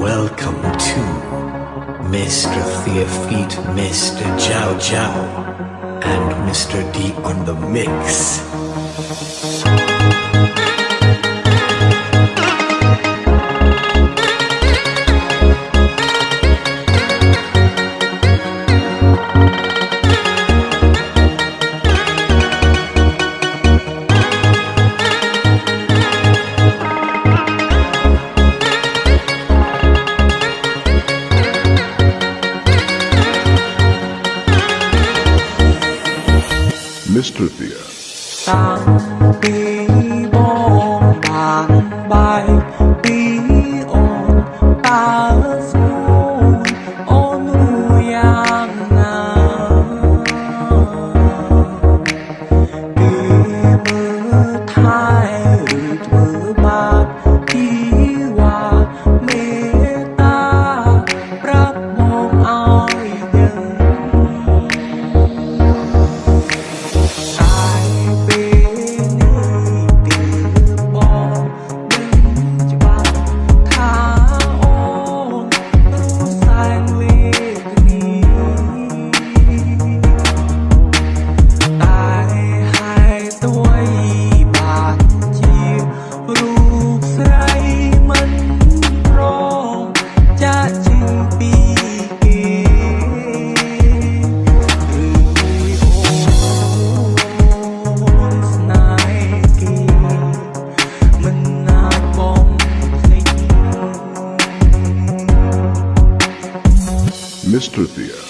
Welcome to Mr. Theofeet, Mr. Jiao Jiao, and Mr. D on the mix. Mr. Thea. Mr. Thea.